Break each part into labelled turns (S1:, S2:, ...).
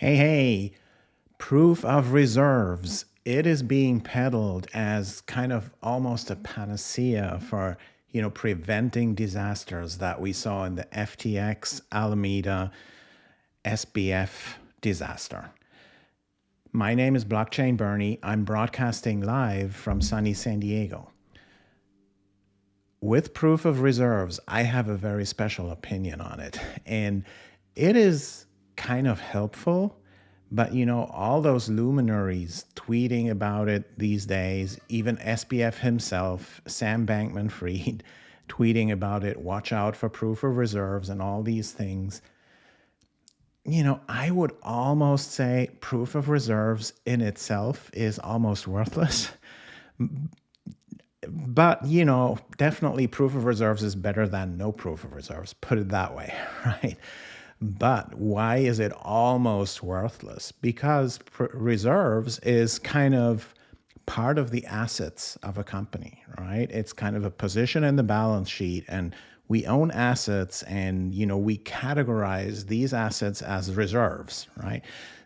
S1: Hey, hey, proof of reserves. It is being peddled as kind of almost a panacea for, you know, preventing disasters that we saw in the FTX, Alameda, SBF disaster. My name is Blockchain Bernie. I'm broadcasting live from sunny San Diego. With proof of reserves, I have a very special opinion on it. And it is kind of helpful. But you know, all those luminaries tweeting about it these days, even SBF himself, Sam Bankman Fried, tweeting about it, watch out for proof of reserves and all these things. You know, I would almost say proof of reserves in itself is almost worthless. But, you know, definitely proof of reserves is better than no proof of reserves, put it that way, right? But why is it almost worthless? Because reserves is kind of part of the assets of a company, right? It's kind of a position in the balance sheet and we own assets and you know we categorize these assets as reserves, right?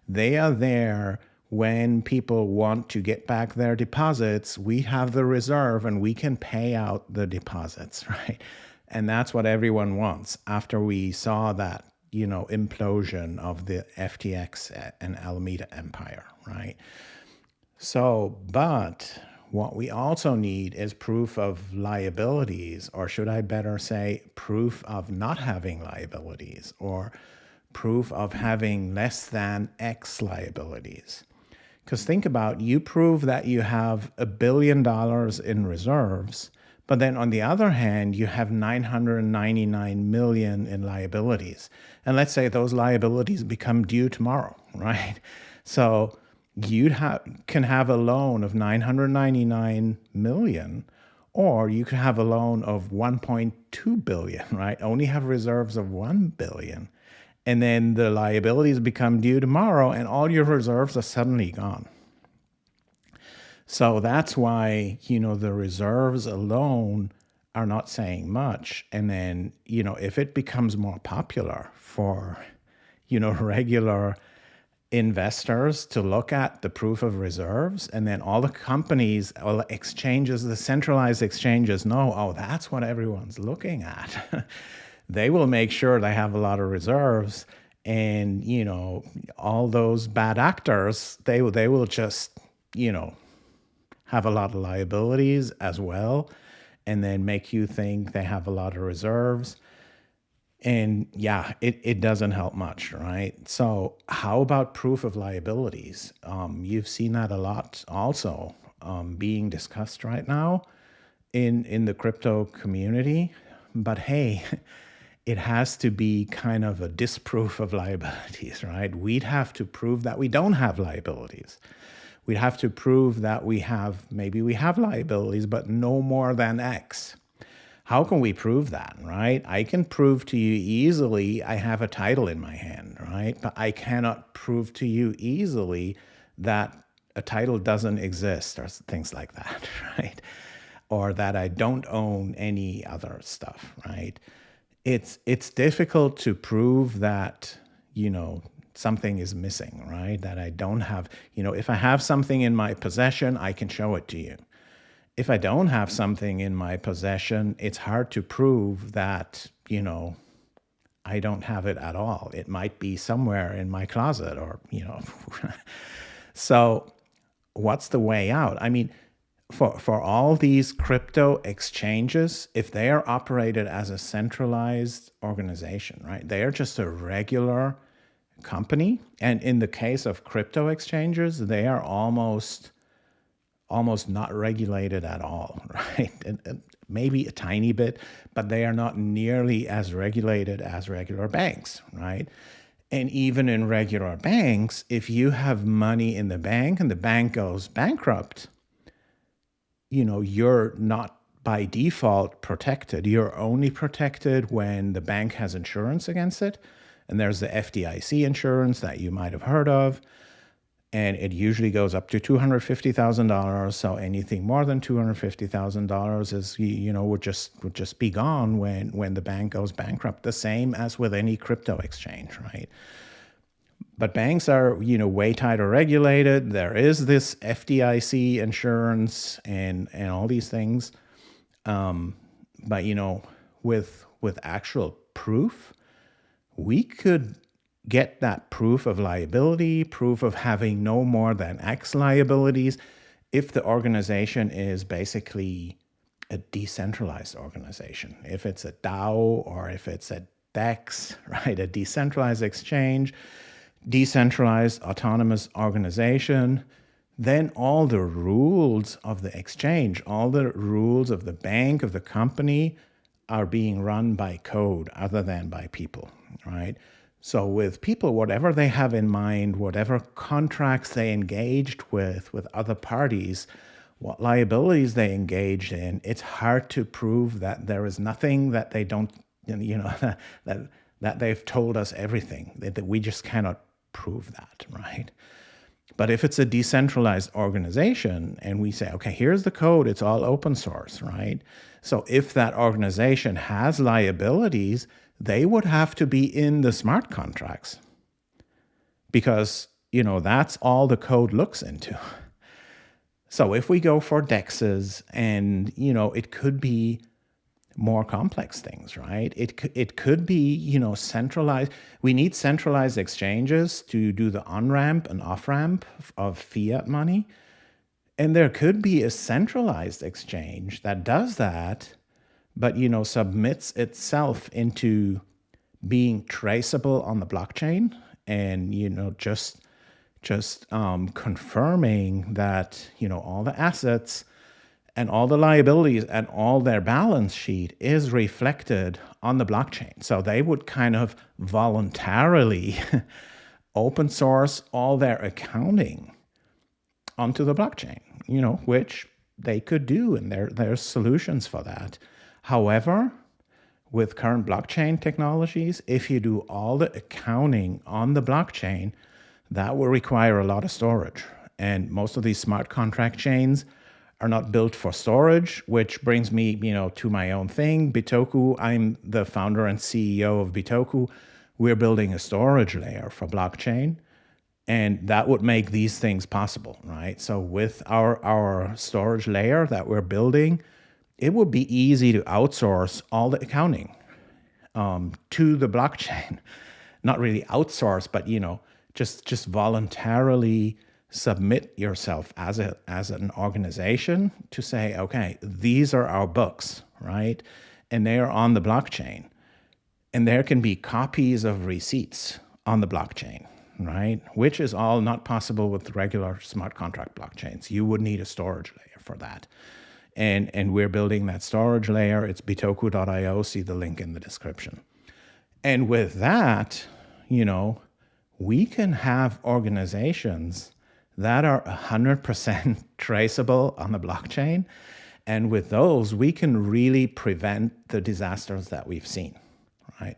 S1: They are there when people want to get back their deposits, we have the reserve and we can pay out the deposits, right? And that's what everyone wants after we saw that you know, implosion of the FTX and Alameda empire, right? So, but what we also need is proof of liabilities, or should I better say proof of not having liabilities, or proof of having less than X liabilities. Because think about, you prove that you have a billion dollars in reserves, but then on the other hand, you have 999 million in liabilities. And let's say those liabilities become due tomorrow, right? So you ha can have a loan of 999 million, or you could have a loan of 1.2 billion, right? Only have reserves of 1 billion. And then the liabilities become due tomorrow and all your reserves are suddenly gone. So that's why, you know, the reserves alone are not saying much. And then, you know, if it becomes more popular for, you know, regular investors to look at the proof of reserves and then all the companies all the exchanges the centralized exchanges know oh that's what everyone's looking at they will make sure they have a lot of reserves and you know all those bad actors they they will just you know have a lot of liabilities as well, and then make you think they have a lot of reserves. And yeah, it, it doesn't help much, right? So how about proof of liabilities? Um, you've seen that a lot also um, being discussed right now in, in the crypto community. But hey, it has to be kind of a disproof of liabilities, right? We'd have to prove that we don't have liabilities we'd have to prove that we have, maybe we have liabilities, but no more than X. How can we prove that, right? I can prove to you easily I have a title in my hand, right? But I cannot prove to you easily that a title doesn't exist or things like that, right? Or that I don't own any other stuff, right? It's it's difficult to prove that, you know, something is missing, right? That I don't have, you know, if I have something in my possession, I can show it to you. If I don't have something in my possession, it's hard to prove that, you know, I don't have it at all. It might be somewhere in my closet or, you know. so what's the way out? I mean, for, for all these crypto exchanges, if they are operated as a centralized organization, right, they are just a regular company. And in the case of crypto exchanges, they are almost almost not regulated at all, right? And, and maybe a tiny bit, but they are not nearly as regulated as regular banks, right? And even in regular banks, if you have money in the bank and the bank goes bankrupt, you know, you're not by default protected. You're only protected when the bank has insurance against it. And there's the FDIC insurance that you might have heard of. And it usually goes up to $250,000. So anything more than $250,000 is, you know, would just, would just be gone when, when the bank goes bankrupt. The same as with any crypto exchange, right? but banks are, you know, way tighter regulated. There is this FDIC insurance and and all these things. Um, but you know, with with actual proof, we could get that proof of liability, proof of having no more than X liabilities, if the organization is basically a decentralized organization. If it's a DAO or if it's a DEX, right, a decentralized exchange, decentralized autonomous organization, then all the rules of the exchange, all the rules of the bank, of the company are being run by code other than by people, right? So with people, whatever they have in mind, whatever contracts they engaged with, with other parties, what liabilities they engaged in, it's hard to prove that there is nothing that they don't, you know, that, that they've told us everything, that, that we just cannot prove that, right? But if it's a decentralized organization and we say, okay, here's the code, it's all open source, right? So if that organization has liabilities, they would have to be in the smart contracts because, you know, that's all the code looks into. So if we go for dexes and, you know, it could be more complex things, right? It, it could be, you know, centralized. We need centralized exchanges to do the on-ramp and off-ramp of fiat money. And there could be a centralized exchange that does that, but, you know, submits itself into being traceable on the blockchain and, you know, just, just um, confirming that, you know, all the assets and all the liabilities and all their balance sheet is reflected on the blockchain. So they would kind of voluntarily open source all their accounting onto the blockchain, you know, which they could do and there there's solutions for that. However, with current blockchain technologies, if you do all the accounting on the blockchain, that will require a lot of storage. And most of these smart contract chains are not built for storage, which brings me, you know, to my own thing, Bitoku. I'm the founder and CEO of Bitoku. We're building a storage layer for blockchain, and that would make these things possible, right? So with our, our storage layer that we're building, it would be easy to outsource all the accounting um, to the blockchain. Not really outsource, but, you know, just, just voluntarily submit yourself as a as an organization to say, okay, these are our books, right? And they are on the blockchain. And there can be copies of receipts on the blockchain, right? Which is all not possible with regular smart contract blockchains. You would need a storage layer for that. And, and we're building that storage layer. It's bitoku.io. See the link in the description. And with that, you know, we can have organizations that are 100% traceable on the blockchain. And with those, we can really prevent the disasters that we've seen, right?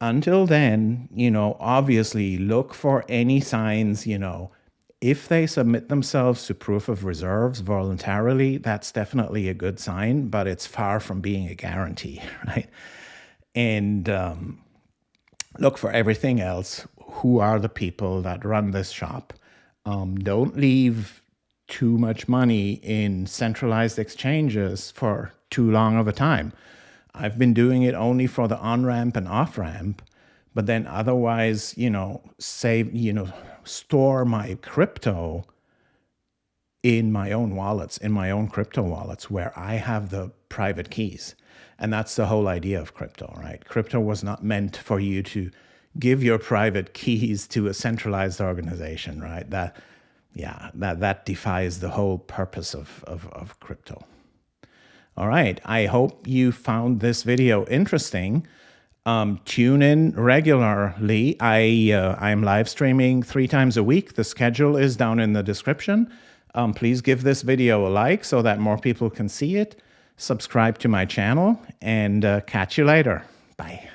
S1: Until then, you know, obviously look for any signs, you know, if they submit themselves to proof of reserves voluntarily, that's definitely a good sign, but it's far from being a guarantee, right? And um, look for everything else. Who are the people that run this shop? Um, don't leave too much money in centralized exchanges for too long of a time. I've been doing it only for the on-ramp and off-ramp, but then otherwise, you know, save, you know, store my crypto in my own wallets, in my own crypto wallets where I have the private keys. And that's the whole idea of crypto, right? Crypto was not meant for you to give your private keys to a centralized organization, right? That, yeah, that, that defies the whole purpose of, of, of crypto. All right, I hope you found this video interesting. Um, tune in regularly. I uh, I'm live streaming three times a week. The schedule is down in the description. Um, please give this video a like so that more people can see it. Subscribe to my channel and uh, catch you later. Bye.